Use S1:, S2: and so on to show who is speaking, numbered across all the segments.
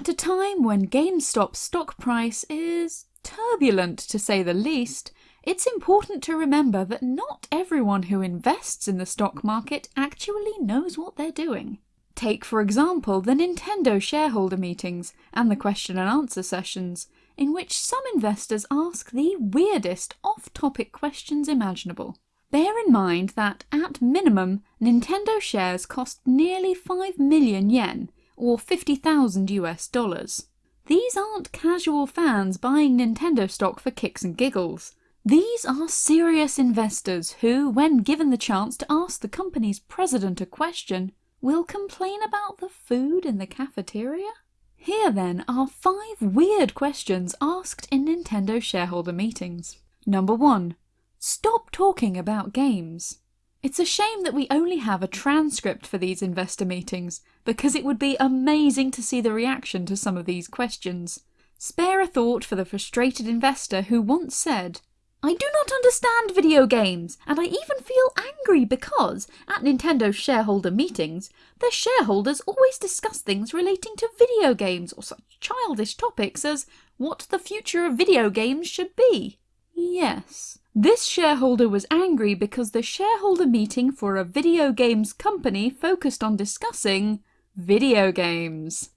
S1: At a time when GameStop's stock price is turbulent to say the least, it's important to remember that not everyone who invests in the stock market actually knows what they're doing. Take, for example, the Nintendo shareholder meetings and the question and answer sessions, in which some investors ask the weirdest off topic questions imaginable. Bear in mind that, at minimum, Nintendo shares cost nearly 5 million yen, or 50,000 US dollars. These aren't casual fans buying Nintendo stock for kicks and giggles. These are serious investors who, when given the chance to ask the company's president a question, will complain about the food in the cafeteria? Here then are five weird questions asked in Nintendo shareholder meetings. Number 1. Stop talking about games. It's a shame that we only have a transcript for these investor meetings, because it would be amazing to see the reaction to some of these questions. Spare a thought for the frustrated investor who once said, I do not understand video games, and I even feel angry because, at Nintendo's shareholder meetings, their shareholders always discuss things relating to video games or such childish topics as what the future of video games should be. Yes, this shareholder was angry because the shareholder meeting for a video games company focused on discussing video games.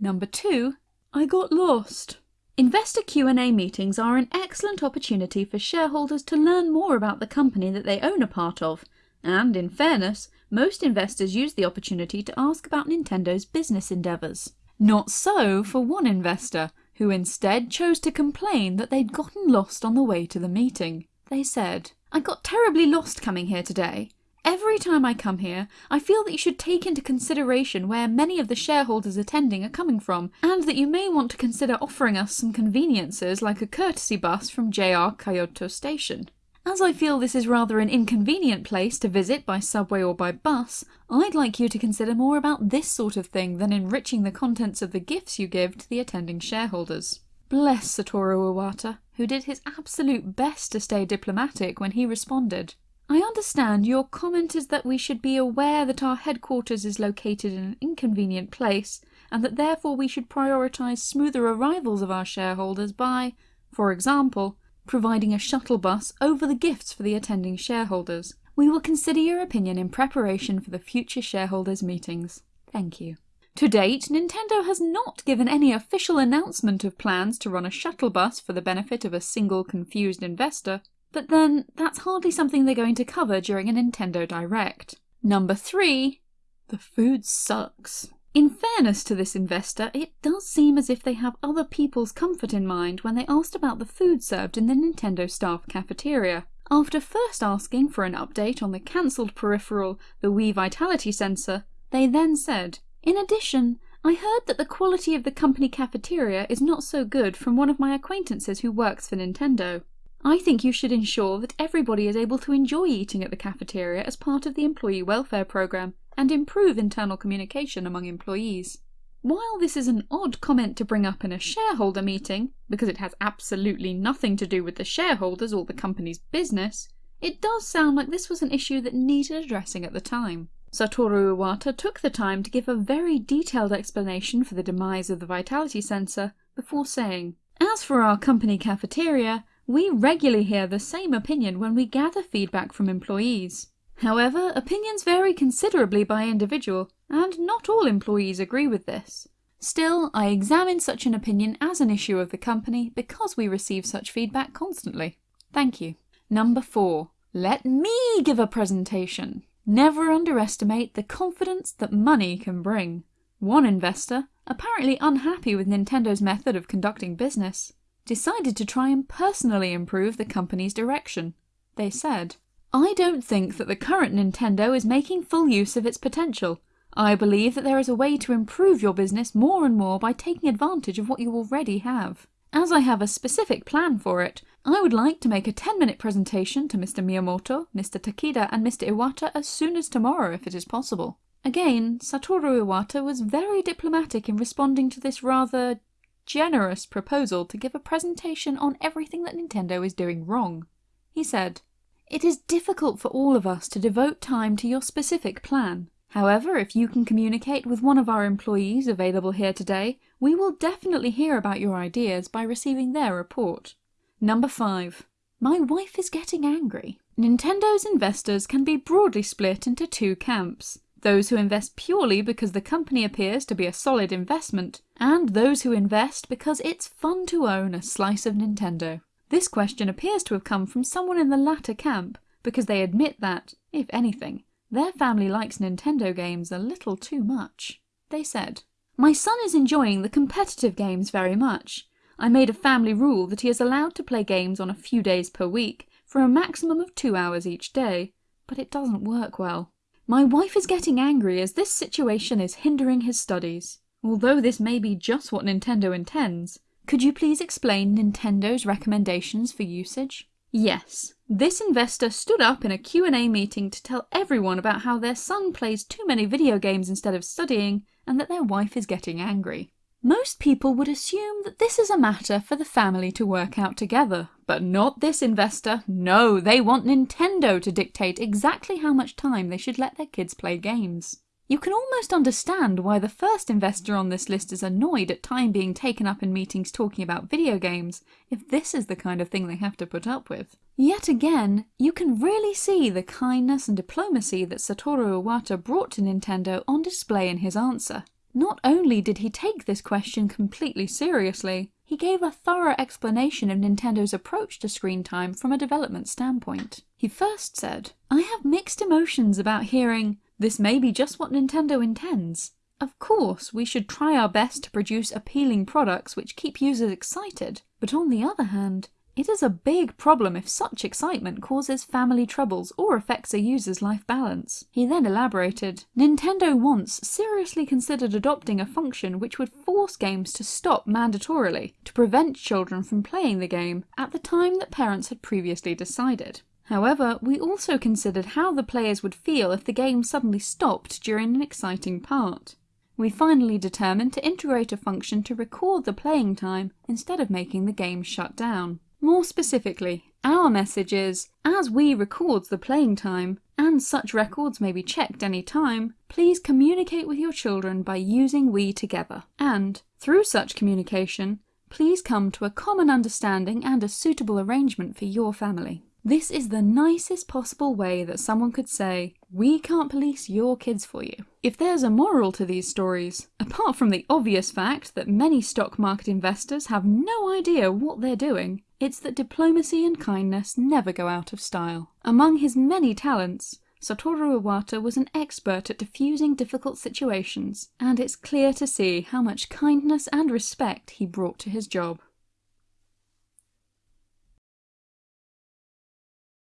S1: Number 2. I got lost. Investor Q&A meetings are an excellent opportunity for shareholders to learn more about the company that they own a part of, and in fairness, most investors use the opportunity to ask about Nintendo's business endeavours. Not so for one investor, who instead chose to complain that they'd gotten lost on the way to the meeting. They said, I got terribly lost coming here today. Every time I come here, I feel that you should take into consideration where many of the shareholders attending are coming from, and that you may want to consider offering us some conveniences like a courtesy bus from JR Kyoto Station. As I feel this is rather an inconvenient place to visit by subway or by bus, I'd like you to consider more about this sort of thing than enriching the contents of the gifts you give to the attending shareholders. Bless Satoru Iwata, who did his absolute best to stay diplomatic when he responded. I understand your comment is that we should be aware that our headquarters is located in an inconvenient place, and that therefore we should prioritise smoother arrivals of our shareholders by, for example, providing a shuttle bus over the gifts for the attending shareholders. We will consider your opinion in preparation for the future shareholders' meetings. Thank you. To date, Nintendo has not given any official announcement of plans to run a shuttle bus for the benefit of a single confused investor, but then that's hardly something they're going to cover during a Nintendo Direct. Number 3. The food sucks. In fairness to this investor, it does seem as if they have other people's comfort in mind when they asked about the food served in the Nintendo staff cafeteria. After first asking for an update on the cancelled peripheral, the Wii Vitality sensor, they then said, In addition, I heard that the quality of the company cafeteria is not so good from one of my acquaintances who works for Nintendo. I think you should ensure that everybody is able to enjoy eating at the cafeteria as part of the employee welfare program and improve internal communication among employees. While this is an odd comment to bring up in a shareholder meeting, because it has absolutely nothing to do with the shareholders or the company's business, it does sound like this was an issue that needed addressing at the time. Satoru Iwata took the time to give a very detailed explanation for the demise of the vitality sensor before saying, As for our company cafeteria, we regularly hear the same opinion when we gather feedback from employees. However, opinions vary considerably by individual, and not all employees agree with this. Still, I examine such an opinion as an issue of the company because we receive such feedback constantly. Thank you. Number 4. Let me give a presentation. Never underestimate the confidence that money can bring. One investor, apparently unhappy with Nintendo's method of conducting business, decided to try and personally improve the company's direction. They said, I don't think that the current Nintendo is making full use of its potential. I believe that there is a way to improve your business more and more by taking advantage of what you already have. As I have a specific plan for it, I would like to make a 10 minute presentation to Mr. Miyamoto, Mr. Takeda and Mr. Iwata as soon as tomorrow if it is possible. Again, Satoru Iwata was very diplomatic in responding to this rather generous proposal to give a presentation on everything that Nintendo is doing wrong. He said, It is difficult for all of us to devote time to your specific plan. However, if you can communicate with one of our employees available here today, we will definitely hear about your ideas by receiving their report. Number 5. My wife is getting angry. Nintendo's investors can be broadly split into two camps. Those who invest purely because the company appears to be a solid investment, and those who invest because it's fun to own a slice of Nintendo. This question appears to have come from someone in the latter camp, because they admit that, if anything, their family likes Nintendo games a little too much. They said, My son is enjoying the competitive games very much. I made a family rule that he is allowed to play games on a few days per week for a maximum of two hours each day, but it doesn't work well. My wife is getting angry as this situation is hindering his studies. Although this may be just what Nintendo intends, could you please explain Nintendo's recommendations for usage? Yes, this investor stood up in a Q&A meeting to tell everyone about how their son plays too many video games instead of studying and that their wife is getting angry. Most people would assume that this is a matter for the family to work out together, but not this investor. No, they want Nintendo to dictate exactly how much time they should let their kids play games. You can almost understand why the first investor on this list is annoyed at time being taken up in meetings talking about video games, if this is the kind of thing they have to put up with. Yet again, you can really see the kindness and diplomacy that Satoru Iwata brought to Nintendo on display in his answer. Not only did he take this question completely seriously, he gave a thorough explanation of Nintendo's approach to screen time from a development standpoint. He first said, I have mixed emotions about hearing, this may be just what Nintendo intends. Of course, we should try our best to produce appealing products which keep users excited, but on the other hand, it is a big problem if such excitement causes family troubles or affects a user's life balance. He then elaborated, Nintendo once seriously considered adopting a function which would force games to stop mandatorily to prevent children from playing the game at the time that parents had previously decided. However, we also considered how the players would feel if the game suddenly stopped during an exciting part. We finally determined to integrate a function to record the playing time instead of making the game shut down. More specifically, our message is, as Wii records the playing time, and such records may be checked any time, please communicate with your children by using Wii together. And, through such communication, please come to a common understanding and a suitable arrangement for your family. This is the nicest possible way that someone could say, we can't police your kids for you. If there's a moral to these stories, apart from the obvious fact that many stock market investors have no idea what they're doing, it's that diplomacy and kindness never go out of style. Among his many talents, Satoru Iwata was an expert at diffusing difficult situations, and it's clear to see how much kindness and respect he brought to his job.